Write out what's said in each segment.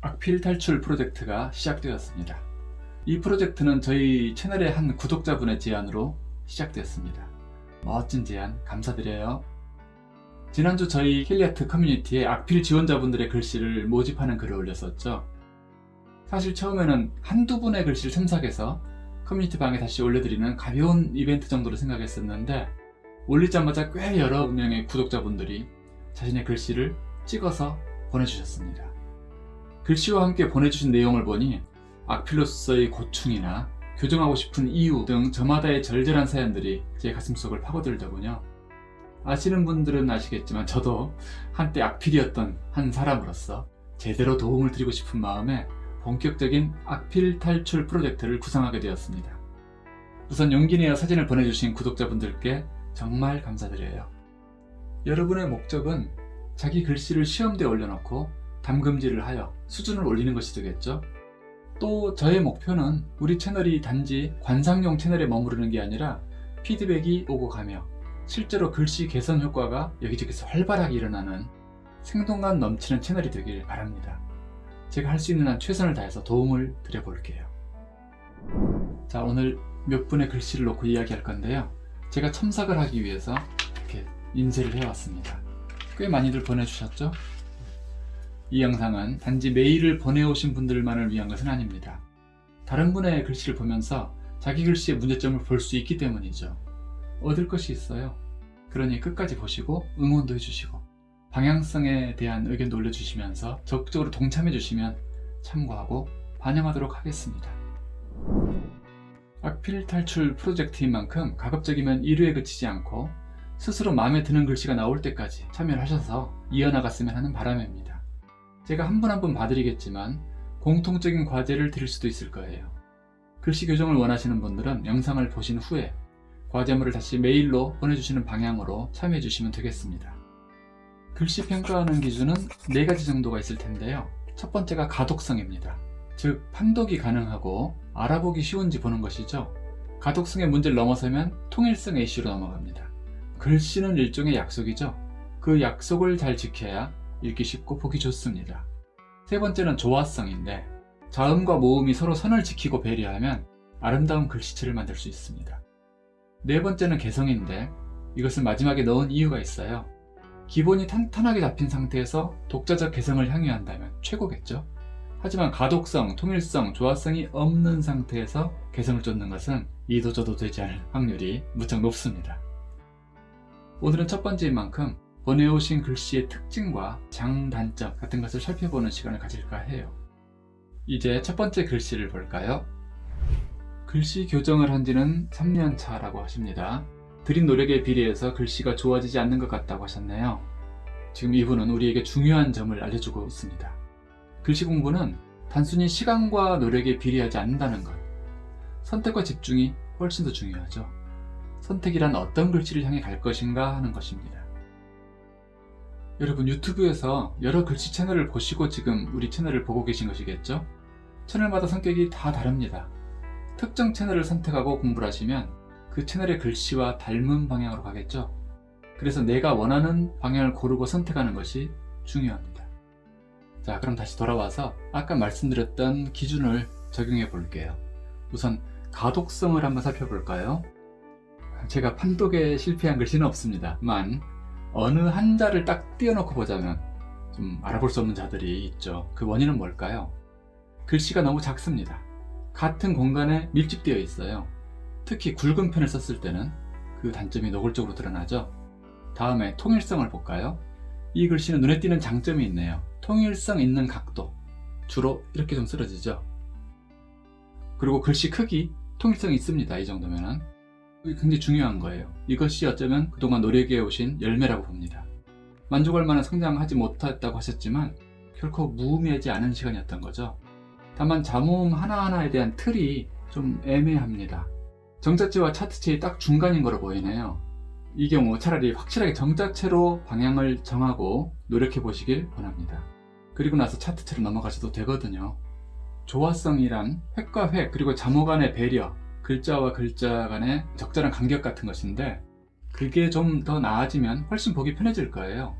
악필 탈출 프로젝트가 시작되었습니다. 이 프로젝트는 저희 채널의 한 구독자분의 제안으로 시작되었습니다. 멋진 제안 감사드려요. 지난주 저희 힐리아트 커뮤니티에 악필 지원자분들의 글씨를 모집하는 글을 올렸었죠. 사실 처음에는 한두 분의 글씨를 첨삭해서 커뮤니티 방에 다시 올려드리는 가벼운 이벤트 정도로 생각했었는데 올리자마자 꽤 여러 명의 구독자분들이 자신의 글씨를 찍어서 보내주셨습니다. 글씨와 함께 보내주신 내용을 보니 악필로서의 고충이나 교정하고 싶은 이유 등 저마다의 절절한 사연들이 제 가슴속을 파고들더군요. 아시는 분들은 아시겠지만 저도 한때 악필이었던 한 사람으로서 제대로 도움을 드리고 싶은 마음에 본격적인 악필 탈출 프로젝트를 구상하게 되었습니다. 우선 용기 내어 사진을 보내주신 구독자분들께 정말 감사드려요. 여러분의 목적은 자기 글씨를 시험대에 올려놓고 담금질을 하여 수준을 올리는 것이 되겠죠? 또 저의 목표는 우리 채널이 단지 관상용 채널에 머무르는 게 아니라 피드백이 오고 가며 실제로 글씨 개선 효과가 여기저기서 활발하게 일어나는 생동감 넘치는 채널이 되길 바랍니다. 제가 할 수 있는 한 최선을 다해서 도움을 드려볼게요. 자 오늘 몇 분의 글씨를 놓고 이야기할 건데요. 제가 첨삭을 하기 위해서 이렇게 인쇄를 해왔습니다. 꽤 많이들 보내주셨죠? 이 영상은 단지 메일을 보내오신 분들만을 위한 것은 아닙니다. 다른 분의 글씨를 보면서 자기 글씨의 문제점을 볼 수 있기 때문이죠. 얻을 것이 있어요. 그러니 끝까지 보시고 응원도 해주시고 방향성에 대한 의견도 올려주시면서 적극적으로 동참해 주시면 참고하고 반영하도록 하겠습니다. 악필 탈출 프로젝트인 만큼 가급적이면 1회에 그치지 않고 스스로 마음에 드는 글씨가 나올 때까지 참여를 하셔서 이어나갔으면 하는 바람입니다. 제가 한 분 한 분 봐드리겠지만 공통적인 과제를 드릴 수도 있을 거예요. 글씨 교정을 원하시는 분들은 영상을 보신 후에 과제물을 다시 메일로 보내주시는 방향으로 참여해 주시면 되겠습니다. 글씨 평가하는 기준은 4가지 정도가 있을 텐데요. 첫 번째가 가독성입니다. 즉 판독이 가능하고 알아보기 쉬운지 보는 것이죠. 가독성의 문제를 넘어서면 통일성 이슈로 넘어갑니다. 글씨는 일종의 약속이죠. 그 약속을 잘 지켜야 읽기 쉽고 보기 좋습니다. 세 번째는 조화성인데 자음과 모음이 서로 선을 지키고 배려하면 아름다운 글씨체를 만들 수 있습니다. 네 번째는 개성인데 이것을 마지막에 넣은 이유가 있어요. 기본이 탄탄하게 잡힌 상태에서 독자적 개성을 향유한다면 최고겠죠? 하지만 가독성, 통일성, 조화성이 없는 상태에서 개성을 쫓는 것은 이도저도 되지 않을 확률이 무척 높습니다. 오늘은 첫 번째인 만큼 보내오신 글씨의 특징과 장단점 같은 것을 살펴보는 시간을 가질까 해요. 이제 첫 번째 글씨를 볼까요? 글씨 교정을 한 지는 3년 차라고 하십니다. 드린 노력에 비례해서 글씨가 좋아지지 않는 것 같다고 하셨네요. 지금 이분은 우리에게 중요한 점을 알려주고 있습니다. 글씨 공부는 단순히 시간과 노력에 비례하지 않는다는 것. 선택과 집중이 훨씬 더 중요하죠. 선택이란 어떤 글씨를 향해 갈 것인가 하는 것입니다. 여러분 유튜브에서 여러 글씨 채널을 보시고 지금 우리 채널을 보고 계신 것이겠죠? 채널마다 성격이 다 다릅니다. 특정 채널을 선택하고 공부를 하시면 그 채널의 글씨와 닮은 방향으로 가겠죠? 그래서 내가 원하는 방향을 고르고 선택하는 것이 중요합니다. 자 그럼 다시 돌아와서 아까 말씀드렸던 기준을 적용해 볼게요. 우선 가독성을 한번 살펴볼까요? 제가 판독에 실패한 글씨는 없습니다 만 어느 한 자를 딱 띄워놓고 보자면 좀 알아볼 수 없는 자들이 있죠. 그 원인은 뭘까요? 글씨가 너무 작습니다. 같은 공간에 밀집되어 있어요. 특히 굵은 펜을 썼을 때는 그 단점이 노골적으로 드러나죠. 다음에 통일성을 볼까요? 이 글씨는 눈에 띄는 장점이 있네요. 통일성 있는 각도 주로 이렇게 좀 쓰러지죠. 그리고 글씨 크기 통일성이 있습니다. 이 정도면은 굉장히 중요한 거예요. 이것이 어쩌면 그동안 노력해 오신 열매라고 봅니다. 만족할 만한 성장하지 못했다고 하셨지만 결코 무의미하지 않은 시간이었던 거죠. 다만 자모음 하나하나에 대한 틀이 좀 애매합니다. 정자체와 차트체의 딱 중간인 거로 보이네요. 이 경우 차라리 확실하게 정자체로 방향을 정하고 노력해 보시길 권합니다. 그리고 나서 차트체로 넘어가셔도 되거든요. 조화성이란 획과 획 그리고 자모 간의 배려 글자와 글자 간의 적절한 간격 같은 것인데 그게 좀 더 나아지면 훨씬 보기 편해질 거예요.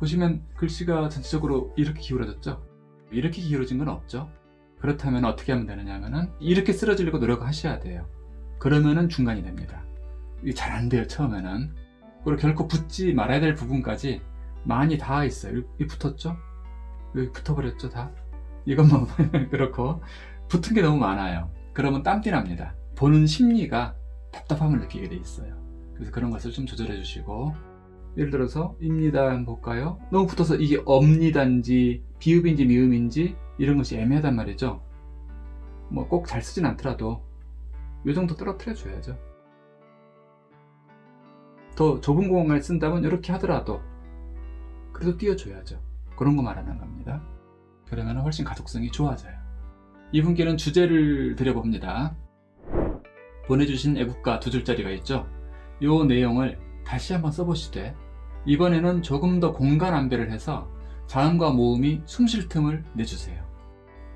보시면 글씨가 전체적으로 이렇게 기울어졌죠? 이렇게 기울어진 건 없죠? 그렇다면 어떻게 하면 되느냐 하면은 이렇게 쓰러지려고 노력하셔야 돼요. 그러면은 중간이 됩니다. 이게 잘 안 돼요 처음에는. 그리고 결코 붙지 말아야 될 부분까지 많이 닿아 있어요. 여기 붙었죠? 여기 붙어버렸죠 다? 이것만 그렇고 붙은 게 너무 많아요. 그러면 땀띠 납니다 보는 심리가 답답함을 느끼게 돼 있어요. 그래서 그런 것을 좀 조절해 주시고 예를 들어서 입니다 한번 볼까요? 너무 붙어서 이게 엄니단지 비읍인지 미음인지 이런 것이 애매하단 말이죠. 뭐 꼭 잘 쓰진 않더라도 이 정도 떨어뜨려 줘야죠. 더 좁은 공간을 쓴다면 이렇게 하더라도 그래도 띄워줘야죠. 그런 거 말하는 겁니다. 그러면 훨씬 가독성이 좋아져요. 이분께는 주제를 드려봅니다 보내주신 애국가 두 줄짜리가 있죠. 이 내용을 다시 한번 써보시되 이번에는 조금 더 공간 안배를 해서 자음과 모음이 숨 쉴 틈을 내주세요.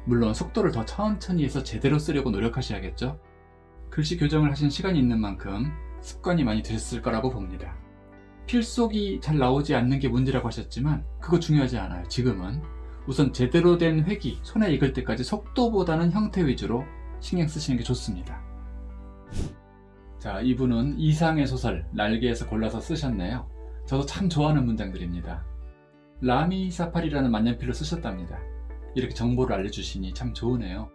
물론 속도를 더 천천히 해서 제대로 쓰려고 노력하셔야겠죠. 글씨 교정을 하신 시간이 있는 만큼 습관이 많이 되셨을 거라고 봅니다. 필속이 잘 나오지 않는 게 문제라고 하셨지만 그거 중요하지 않아요. 지금은 우선 제대로 된 획이 손에 익을 때까지 속도보다는 형태 위주로 신경 쓰시는 게 좋습니다 자 이분은 이상의 소설 날개에서 골라서 쓰셨네요. 저도 참 좋아하는 문장들입니다. 라미 사파리라는 만년필로 쓰셨답니다. 이렇게 정보를 알려주시니 참 좋으네요.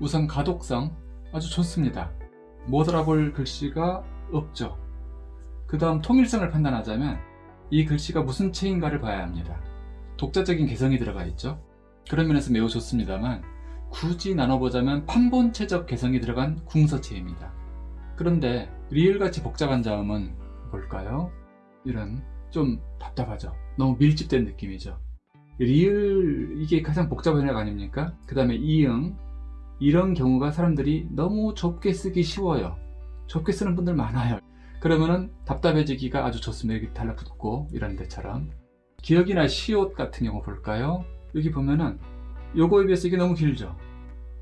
우선 가독성 아주 좋습니다. 못 알아볼 글씨가 없죠. 그 다음 통일성을 판단하자면 이 글씨가 무슨 책인가를 봐야 합니다. 독자적인 개성이 들어가 있죠. 그런 면에서 매우 좋습니다만 굳이 나눠보자면 판본체적 개성이 들어간 궁서체입니다 그런데 리을같이 복잡한 자음은 뭘까요? 이런 좀 답답하죠. 너무 밀집된 느낌이죠. 리을 이게 가장 복잡한 애가 아닙니까? 그 다음에 이응. 이런 경우가 사람들이 너무 좁게 쓰기 쉬워요. 좁게 쓰는 분들 많아요. 그러면은 답답해지기가 아주 좋습니다. 여기 달라붙고 이런 데처럼. 기억이나 시옷 같은 경우 볼까요? 여기 보면은 요거에 비해서 이게 너무 길죠.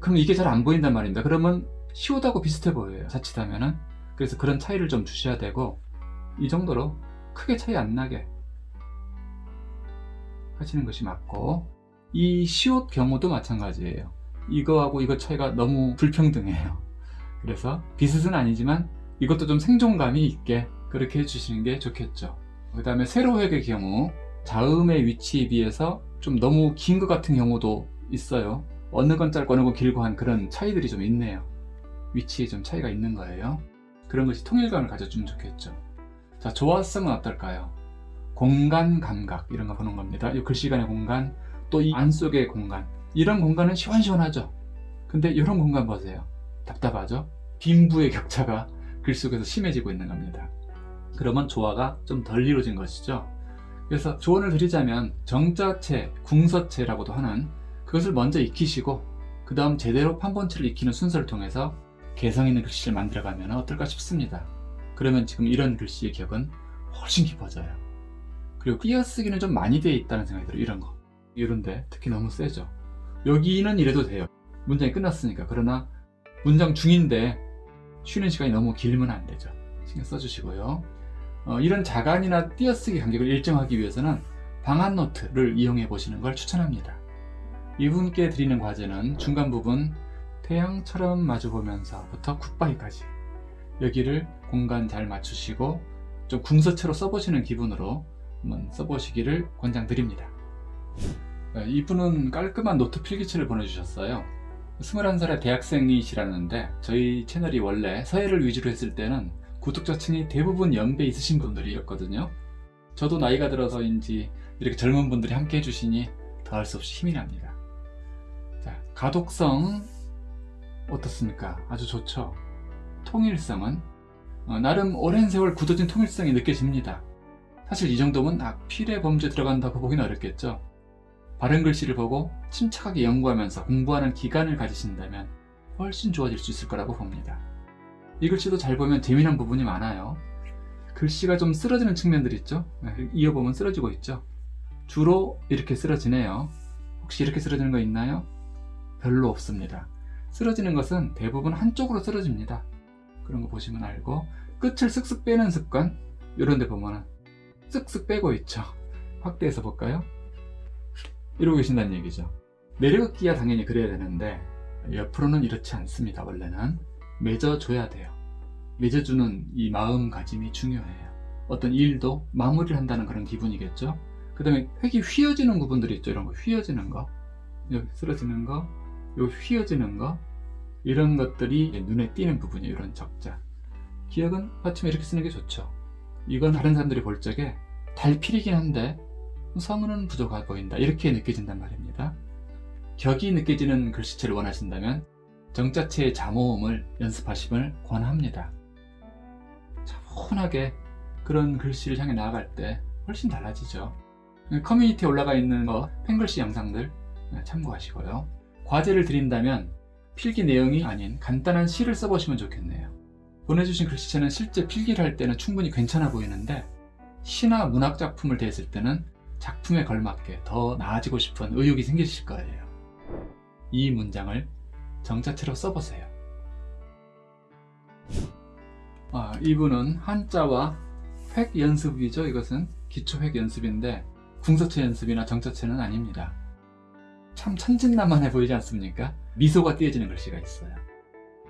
그럼 이게 잘 안 보인단 말입니다. 그러면 시옷하고 비슷해 보여요 자칫하면은. 그래서 그런 차이를 좀 주셔야 되고 이 정도로 크게 차이 안 나게 하시는 것이 맞고 이 시옷 경우도 마찬가지예요. 이거하고 이거 차이가 너무 불평등해요. 그래서 비슷은 아니지만 이것도 좀 생존감이 있게 그렇게 해주시는 게 좋겠죠. 그 다음에 세로획의 경우 자음의 위치에 비해서 좀 너무 긴 것 같은 경우도 있어요. 어느 건 짧고 어느 건 길고 한 그런 차이들이 좀 있네요 위치에 좀 차이가 있는 거예요. 그런 것이 통일감을 가져주면 좋겠죠. 자 조화성은 어떨까요? 공간 감각 이런 거 보는 겁니다. 이 글씨 간의 공간 또 이 안 속의 공간. 이런 공간은 시원시원하죠. 근데 이런 공간 보세요. 답답하죠? 빈부의 격차가 글 속에서 심해지고 있는 겁니다. 그러면 조화가 좀 덜 이루어진 것이죠. 그래서 조언을 드리자면 정자체, 궁서체라고도 하는 그것을 먼저 익히시고 그 다음 제대로 판본체를 익히는 순서를 통해서 개성 있는 글씨를 만들어가면 어떨까 싶습니다. 그러면 지금 이런 글씨의 기억은 훨씬 깊어져요. 그리고 띄어쓰기는 좀 많이 되어 있다는 생각이 들어요 이런 거. 이런데 특히 너무 세죠. 여기는 이래도 돼요. 문장이 끝났으니까. 그러나 문장 중인데 쉬는 시간이 너무 길면 안 되죠. 신경 써주시고요. 어, 이런 자간이나 띄어쓰기 간격을 일정하기 위해서는 방한 노트를 이용해 보시는 걸 추천합니다. 이분께 드리는 과제는 중간 부분 태양처럼 마주보면서부터 굿바이까지. 여기를 공간 잘 맞추시고 좀 궁서체로 써보시는 기분으로 한번 써보시기를 권장드립니다. 네, 이분은 깔끔한 노트 필기체를 보내주셨어요. 21살의 대학생이시라는데 저희 채널이 원래 서예를 위주로 했을 때는 구독자층이 대부분 연배 있으신 분들이었거든요. 저도 나이가 들어서인지 이렇게 젊은 분들이 함께 해주시니 더할 수 없이 힘이 납니다. 자, 가독성 어떻습니까? 아주 좋죠. 통일성은 어, 나름 오랜 세월 굳어진 통일성이 느껴집니다. 사실 이 정도면 악필의 범죄 들어간다고 보기는 어렵겠죠. 바른 글씨를 보고 침착하게 연구하면서 공부하는 기간을 가지신다면 훨씬 좋아질 수 있을 거라고 봅니다. 이 글씨도 잘 보면 재미난 부분이 많아요. 글씨가 좀 쓰러지는 측면들 있죠? 네, 이어보면 쓰러지고 있죠? 주로 이렇게 쓰러지네요. 혹시 이렇게 쓰러지는 거 있나요? 별로 없습니다 쓰러지는 것은 대부분 한쪽으로 쓰러집니다. 그런 거 보시면 알고 끝을 쓱쓱 빼는 습관 이런 데 보면 쓱쓱 빼고 있죠. 확대해서 볼까요? 이러고 계신다는 얘기죠. 내려긋기야 당연히 그래야 되는데 옆으로는 이렇지 않습니다. 원래는 맺어줘야 돼요. 맺어주는 이 마음가짐이 중요해요. 어떤 일도 마무리를 한다는 그런 기분이겠죠? 그 다음에 획이 휘어지는 부분들이 있죠. 이런 거 휘어지는 거. 여기 쓰러지는 거 요 휘어지는 거 이런 것들이 눈에 띄는 부분이에요 이런 적자. 기억은 받치면 이렇게 쓰는 게 좋죠. 이건 다른 사람들이 볼 적에 달필이긴 한데 성은은 부족해 보인다. 이렇게 느껴진단 말입니다. 격이 느껴지는 글씨체를 원하신다면 정자체의 자모음을 연습하심을 권합니다. 차분하게 그런 글씨를 향해 나아갈 때 훨씬 달라지죠. 커뮤니티에 올라가 있는 거 펜글씨 영상들 참고하시고요 과제를 드린다면 필기 내용이 아닌 간단한 시를 써보시면 좋겠네요. 보내주신 글씨체는 실제 필기를 할 때는 충분히 괜찮아 보이는데 시나 문학 작품을 대했을 때는 작품에 걸맞게 더 나아지고 싶은 의욕이 생기실 거예요. 이 문장을 정자체로 써보세요. 아, 이분은 한자와 획 연습이죠. 이것은 기초 획 연습인데 궁서체 연습이나 정자체는 아닙니다 참 천진난만해 보이지 않습니까? 미소가 띄어지는 글씨가 있어요.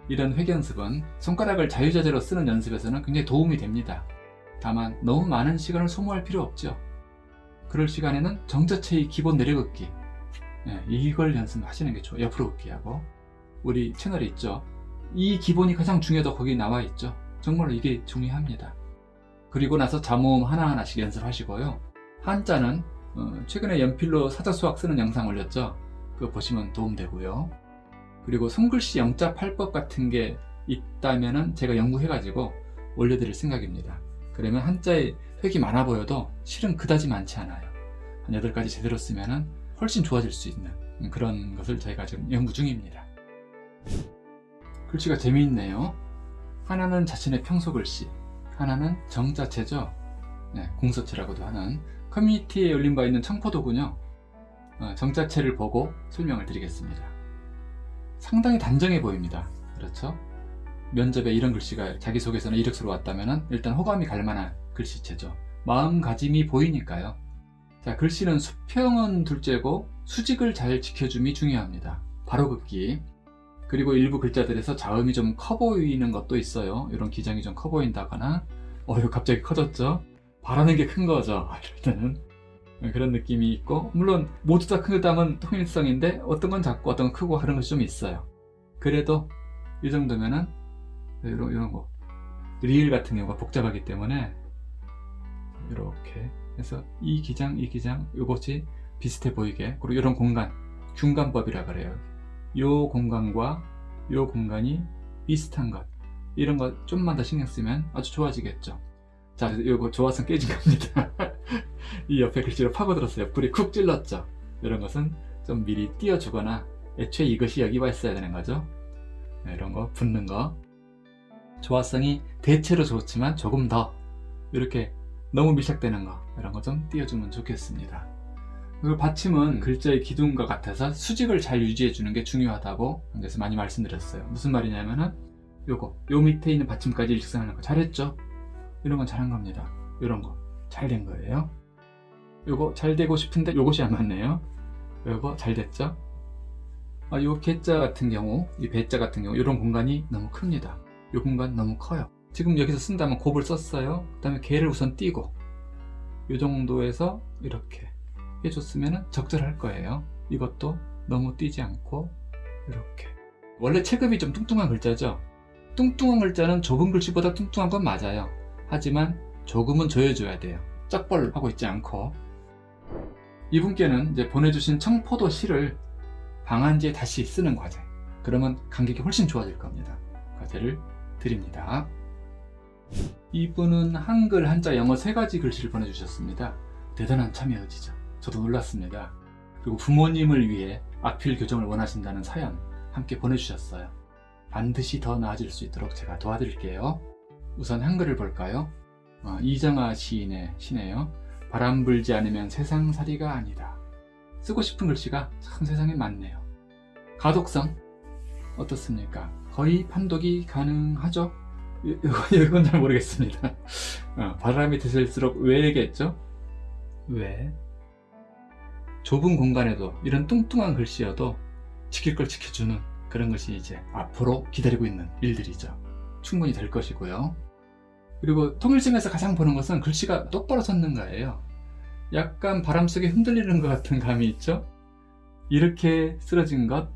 이런 획 연습은 손가락을 자유자재로 쓰는 연습에서는 굉장히 도움이 됩니다. 다만 너무 많은 시간을 소모할 필요 없죠. 그럴 시간에는 정자체의 기본 내려긋기. 네, 이걸 연습하시는 게 좋아요. 옆으로 긋기하고. 우리 채널에 있죠? 이 기본이 가장 중요하다고 거기 나와 있죠? 정말로 이게 중요합니다. 그리고 나서 자모음 하나하나씩 연습하시고요. 한자는 어, 최근에 연필로 사자수학 쓰는 영상 올렸죠? 그거 보시면 도움되고요. 그리고 손글씨 영자 8법 같은 게 있다면 제가 연구해 가지고 올려드릴 생각입니다. 그러면 한자에 획이 많아 보여도 실은 그다지 많지 않아요. 한 8가지 제대로 쓰면 훨씬 좋아질 수 있는 그런 것을 저희가 지금 연구 중입니다. 글씨가 재미있네요. 하나는 자신의 평소 글씨 하나는 정자체죠? 네, 공서체라고도 하는 커뮤니티에 열린 바 있는 청포도군요. 어, 정자체를 보고 설명을 드리겠습니다. 상당히 단정해 보입니다. 그렇죠? 면접에 이런 글씨가 자기소개서나 이력서로 왔다면 일단 호감이 갈 만한 글씨체죠. 마음가짐이 보이니까요. 자 글씨는 수평은 둘째고 수직을 잘 지켜줌이 중요합니다. 바로 긋기. 그리고 일부 글자들에서 자음이 좀 커 보이는 것도 있어요. 이런 기장이 좀 커 보인다거나 어 이거 갑자기 커졌죠 바라는 게 큰 거죠. 이럴 때는. 그런 느낌이 있고 물론 모두 다큰 글자면 통일성인데 어떤 건 작고 어떤 건 크고 그런 것이 좀 있어요. 그래도 이 정도면은 이런, 이런 거. 리을 같은 경우가 복잡하기 때문에 이렇게 해서 이 기장 이 기장 이것이 비슷해 보이게. 그리고 이런 공간 균관법이라 그래요. 요 공간과 요 공간이 비슷한 것. 이런 거 좀만 더 신경 쓰면 아주 좋아지겠죠 자 이거 조화성 깨진 겁니다. 이 옆에 글씨로 파고들었어요. 불이 쿡 찔렀죠. 이런 것은 좀 미리 띄워주거나 애초에 이것이 여기 와 있어야 되는 거죠. 네, 이런 거 붙는 거. 조화성이 대체로 좋지만 조금 더. 이렇게 너무 밀착되는 거. 이런 거 좀 띄워주면 좋겠습니다. 그리고 받침은 글자의 기둥과 같아서 수직을 잘 유지해 주는 게 중요하다고 그래서 많이 말씀드렸어요. 무슨 말이냐면은 요거 요 밑에 있는 받침까지 일직선하는 거 잘했죠 이런 건 잘한 겁니다. 이런 거. 잘 된 거예요. 요거 잘 되고 싶은데 요것이 안 맞네요. 요거 잘 됐죠? 아, 요 개자 같은 경우 이 배자 같은 경우 이런 공간이 너무 큽니다. 이 공간 너무 커요. 지금 여기서 쓴다면 곱을 썼어요. 그 다음에 개를 우선 띄고 이 정도에서 이렇게 해줬으면 적절할 거예요. 이것도 너무 띄지 않고 이렇게. 원래 체급이 좀 뚱뚱한 글자죠? 뚱뚱한 글자는 좁은 글씨보다 뚱뚱한 건 맞아요 하지만 조금은 조여줘야 돼요. 쩍벌 하고 있지 않고. 이분께는 이제 보내주신 청포도 시를 방한지에 다시 쓰는 과제. 그러면 간격이 훨씬 좋아질 겁니다. 과제를 드립니다. 이분은 한글, 한자, 영어 세 가지 글씨를 보내주셨습니다. 대단한 참여 의지죠. 저도 놀랐습니다. 그리고 부모님을 위해 악필 교정을 원하신다는 사연 함께 보내주셨어요. 반드시 더 나아질 수 있도록 제가 도와드릴게요 우선 한글을 볼까요? 어, 이정아 시인의 시네요 바람 불지 않으면 세상살이가 아니다 쓰고 싶은 글씨가 참 세상에 많네요 가독성 어떻습니까? 거의 판독이 가능하죠? 이건 잘 모르겠습니다 어, 바람이 드실수록 왜겠죠? 왜? 좁은 공간에도 이런 뚱뚱한 글씨여도 지킬 걸 지켜주는 그런 것이 이제 앞으로 기다리고 있는 일들이죠. 충분히 될 것이고요. 그리고 통일성에서 가장 보는 것은 글씨가 똑바로 섰는가예요. 약간 바람 속에 흔들리는 것 같은 감이 있죠. 이렇게 쓰러진 것,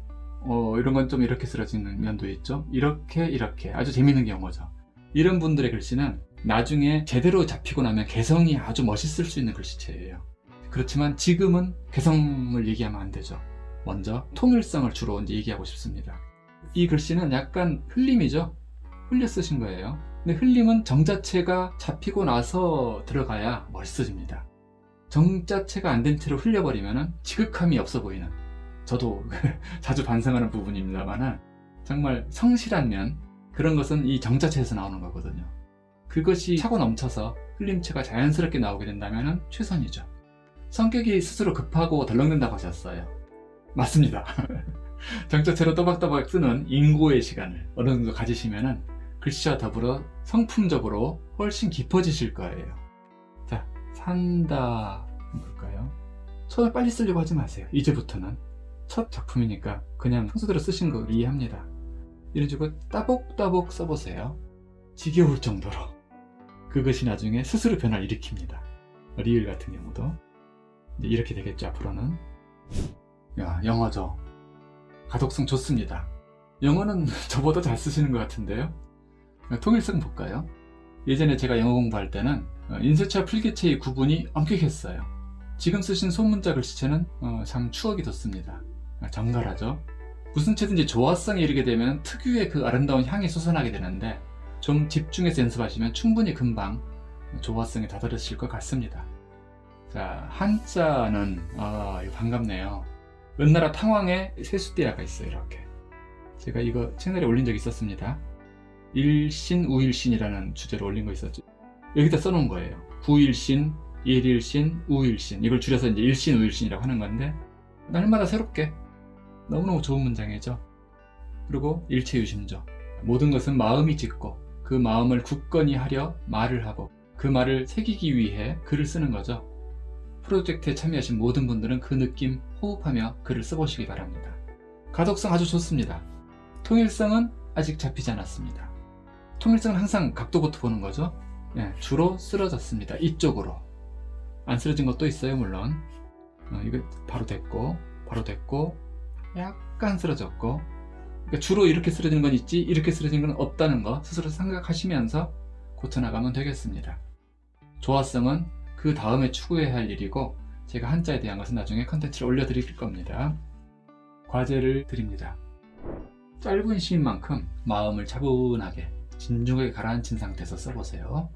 어, 이런 건 좀 이렇게 쓰러지는 면도 있죠. 이렇게 이렇게 아주 재밌는 경우죠. 이런 분들의 글씨는 나중에 제대로 잡히고 나면 개성이 아주 멋있을 수 있는 글씨체예요. 그렇지만 지금은 개성을 얘기하면 안 되죠. 먼저 통일성을 주로 얘기하고 싶습니다. 이 글씨는 약간 흘림이죠. 흘려 쓰신 거예요. 근데 흘림은 정 자체가 잡히고 나서 들어가야 멋있어집니다. 정 자체가 안 된 채로 흘려버리면 지극함이 없어 보이는 저도 자주 반성하는 부분입니다만 정말 성실한 면 그런 것은 이 정 자체에서 나오는 거거든요. 그것이 차고 넘쳐서 흘림체가 자연스럽게 나오게 된다면 최선이죠. 성격이 스스로 급하고 덜렁den다고 하셨어요. 맞습니다. 정자체로 또박또박 쓰는 인고의 시간을 어느 정도 가지시면 글씨와 더불어 성품적으로 훨씬 깊어지실 거예요. 자, 산다 볼까요? 손을 빨리 쓰려고 하지 마세요. 이제부터는 첫 작품이니까 그냥 평소대로 쓰신 거 이해합니다. 이런 식으로 따복따복 써보세요. 지겨울 정도로. 그것이 나중에 스스로 변화를 일으킵니다. 리을 같은 경우도 이렇게 되겠죠 앞으로는. 야 영어죠. 가독성 좋습니다. 영어는 저보다 잘 쓰시는 것 같은데요. 통일성 볼까요? 예전에 제가 영어 공부할 때는 인쇄체와 필기체의 구분이 엄격했어요. 지금 쓰신 소문자 글씨체는 어, 참 추억이 돋습니다. 정갈하죠. 무슨 채든지 조화성에 이르게 되면 특유의 그 아름다운 향이 솟아나게 되는데 좀 집중해서 연습하시면 충분히 금방 조화성에 다다르실 것 같습니다. 자 한자는 아 반갑네요. 은나라 탕왕의 세수대야가 있어요 이렇게. 제가 이거 채널에 올린 적이 있었습니다. 일신 우일신이라는 주제로 올린 거 있었죠. 여기다 써놓은 거예요. 구일신, 일일신, 우일신 이걸 줄여서 이제 일신 우일신이라고 하는 건데 날마다 새롭게 너무너무 좋은 문장이죠. 그리고 일체유심조 모든 것은 마음이 짓고 그 마음을 굳건히 하려 말을 하고 그 말을 새기기 위해 글을 쓰는 거죠. 프로젝트에 참여하신 모든 분들은 그 느낌 호흡하며 글을 써보시기 바랍니다. 가독성 아주 좋습니다. 통일성은 아직 잡히지 않았습니다. 통일성은 항상 각도부터 보는 거죠. 예, 주로 쓰러졌습니다. 이쪽으로. 안 쓰러진 것도 있어요, 물론. 어, 이거 바로 됐고, 바로 됐고, 약간 쓰러졌고, 그러니까 주로 이렇게 쓰러지는 건 있지, 이렇게 쓰러지는 건 없다는 거 스스로 생각하시면서 고쳐나가면 되겠습니다. 조화성은 그 다음에 추구해야 할 일이고, 제가 한자에 대한 것은 나중에 컨텐츠를 올려드릴 겁니다. 과제를 드립니다. 짧은 시인 만큼 마음을 차분하게 진중하게 가라앉힌 상태에서 써보세요.